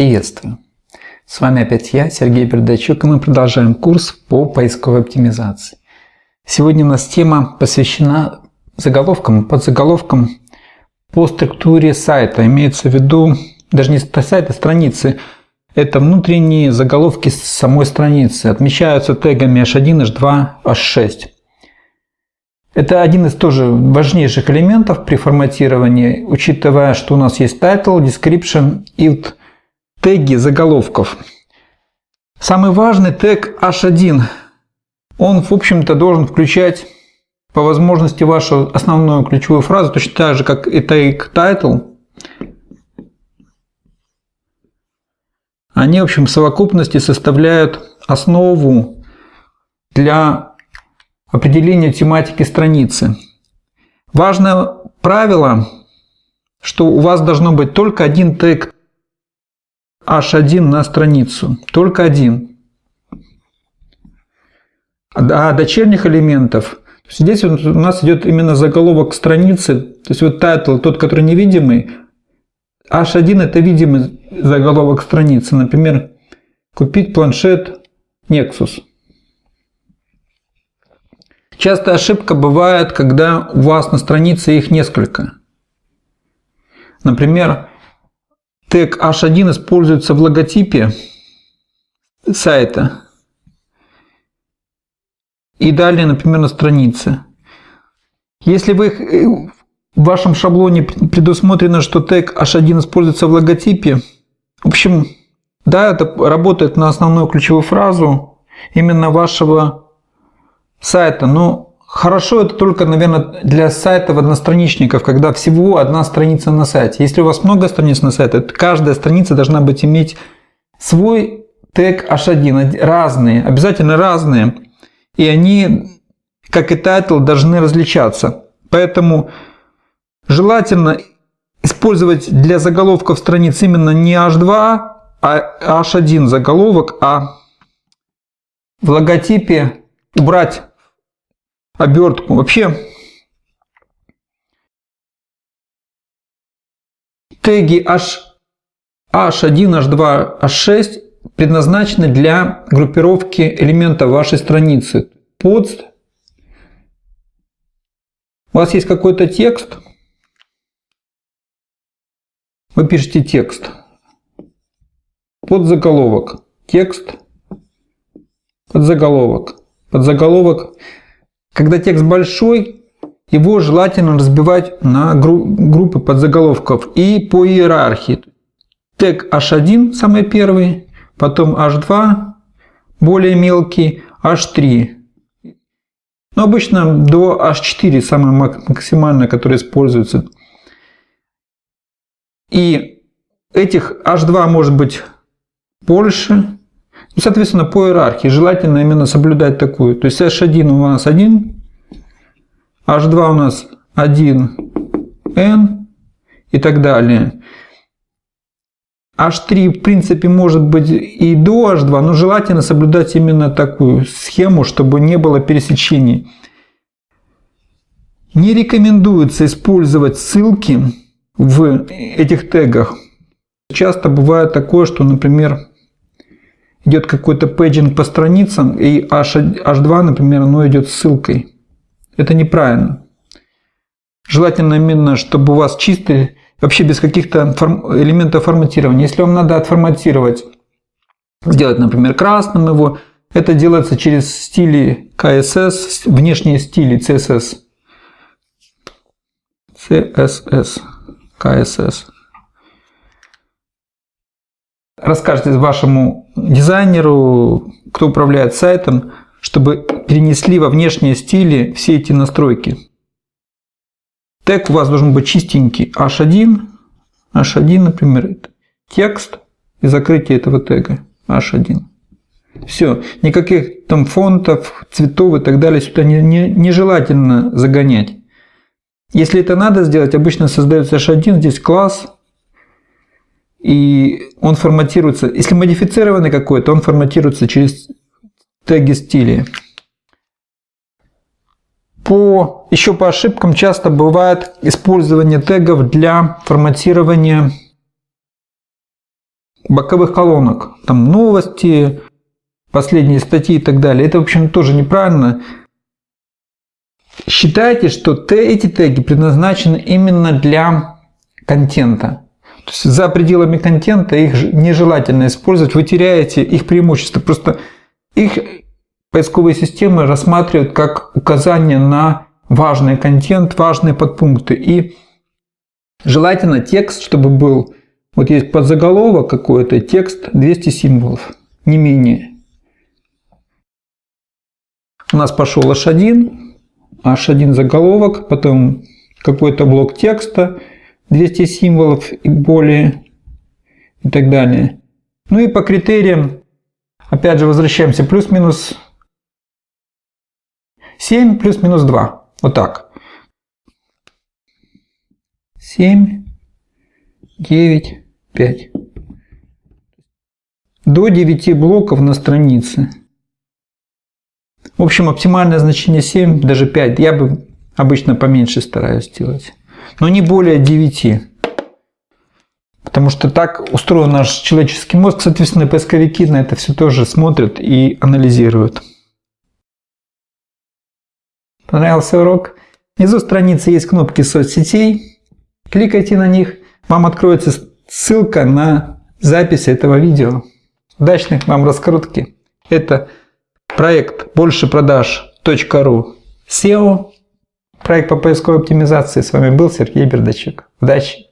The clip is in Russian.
Приветствую! С вами опять я, Сергей Бердачук, и мы продолжаем курс по поисковой оптимизации. Сегодня у нас тема посвящена заголовкам, подзаголовкам по структуре сайта. Имеется в виду даже не сайта, страницы. Это внутренние заголовки самой страницы. Отмечаются тегами h1, h2, h6. Это один из тоже важнейших элементов при форматировании, учитывая, что у нас есть title, description и теги заголовков. Самый важный тег h1. Он, в общем-то, должен включать по возможности вашу основную ключевую фразу, точно так же, как и тег title. Они, в общем, в совокупности составляют основу для определение тематики страницы. Важное правило, что у вас должно быть только один тег h1 на страницу. Только один. А дочерних элементов, здесь у нас идет именно заголовок страницы, то есть вот title, тот, который невидимый, h1 это видимый заголовок страницы. Например, купить планшет Nexus. Часто ошибка бывает, когда у вас на странице их несколько. Например, тег h1 используется в логотипе сайта. И далее, например, на странице. Если вы в вашем шаблоне предусмотрено, что тег h1 используется в логотипе, в общем, да, это работает на основную ключевую фразу именно вашего сайта. Но хорошо это только, наверное, для сайтов одностраничников, когда всего одна страница на сайте. Если у вас много страниц на сайте, то каждая страница должна быть иметь свой тег h1, разные, обязательно разные. И они, как и title, должны различаться. Поэтому желательно использовать для заголовков страниц именно не h2, а h1 заголовок, а в логотипе убрать обертку. Вообще теги H, H1, H2, H6 предназначены для группировки элементов вашей страницы. Под у вас есть какой-то текст, вы пишете текст, под заголовок, текст, под заголовок, под заголовок когда текст большой, его желательно разбивать на группы подзаголовков и по иерархии. Тег H1 самый первый, потом H2 более мелкий, H3. Но обычно до H4 самое максимальное, которое используется. И этих H2 может быть больше, ну, соответственно, по иерархии желательно именно соблюдать такую. То есть H1 у нас 1, H2 у нас 1, N и так далее. H3 в принципе может быть и до H2, но желательно соблюдать именно такую схему, чтобы не было пересечений. Не рекомендуется использовать ссылки в этих тегах. Часто бывает такое, что, например, идет какой-то пейджинг по страницам, и H, H2, например, оно идет ссылкой. Это неправильно. Желательно именно, чтобы у вас чистый, вообще без каких-то элементов форматирования. Если вам надо отформатировать, сделать, например, красным его, это делается через стили CSS, внешние стили CSS. CSS, CSS расскажете вашему дизайнеру, кто управляет сайтом, чтобы перенесли во внешние стили все эти настройки. Тег у вас должен быть чистенький. H1, H1, например, текст и закрытие этого тега H1. Все, никаких там фонтов, цветов и так далее сюда не, не, нежелательно загонять. Если это надо сделать, обычно создается H1, здесь класс, и он форматируется, если модифицированный какой-то, он форматируется через теги стиля. По, еще по ошибкам часто бывает использование тегов для форматирования боковых колонок. Там новости, последние статьи и так далее. Это, в общем, тоже неправильно. Считайте, что эти теги предназначены именно для контента. За пределами контента их нежелательно использовать, вы теряете их преимущество. Просто их поисковые системы рассматривают как указание на важный контент, важные подпункты. И желательно текст, чтобы был, вот есть подзаголовок какой-то, текст 200 символов, не менее. У нас пошел H1, H1 заголовок, потом какой-то блок текста, 200 символов и более, и так далее. Ну и по критериям, опять же, возвращаемся, плюс-минус 7 плюс-минус 2. Вот так. 7, 9, 5. До 9 блоков на странице. В общем, оптимальное значение 7, даже 5. Я бы обычно поменьше стараюсь сделать. Но не более 9. Потому что так устроен наш человеческий мозг. Соответственно, поисковики на это все тоже смотрят и анализируют. Понравился урок? Внизу страницы есть кнопки соцсетей. Кликайте на них. Вам откроется ссылка на запись этого видео. Удачных вам раскрутки. Это проект большепродаж.ру SEO. Проект по поисковой оптимизации. С вами был Сергей Бердачук. Удачи!